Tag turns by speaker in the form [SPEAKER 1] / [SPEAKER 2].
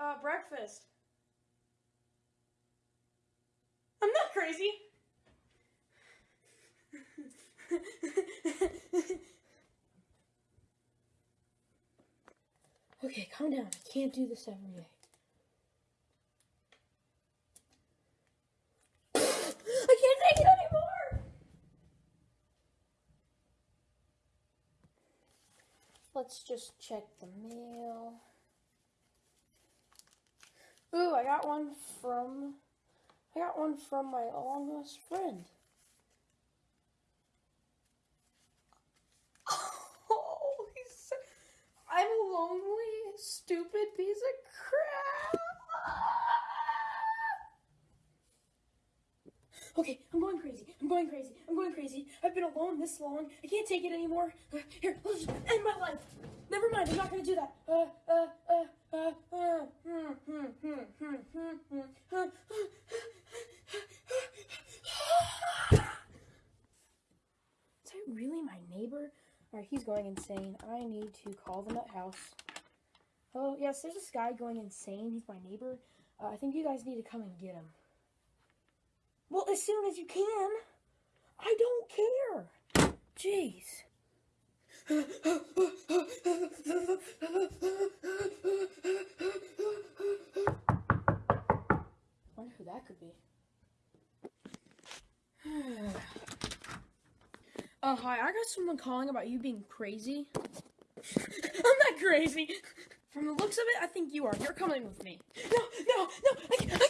[SPEAKER 1] uh, breakfast? I'm not crazy. okay, calm down. I can't do this every day. I can't take it anymore. Let's just check the mail. Ooh, I got one from I got one from my long lost friend. Oh, he's I'm a lonely, stupid piece of crap. Okay, I'm going crazy. I'm going crazy. I'm going crazy. I've been alone this long. I can't take it anymore. Uh, here, let's end my life. Never mind. I'm not gonna do that. Uh, uh, Is that really my neighbor? Alright, he's going insane. I need to call the nut house. Oh, yes, there's this guy going insane. He's my neighbor. Uh, I think you guys need to come and get him. Well, as soon as you can. I don't care. Jeez. could be. oh, hi. I got someone calling about you being crazy. I'm not crazy. From the looks of it, I think you are. You're coming with me. No, no, no. I, I,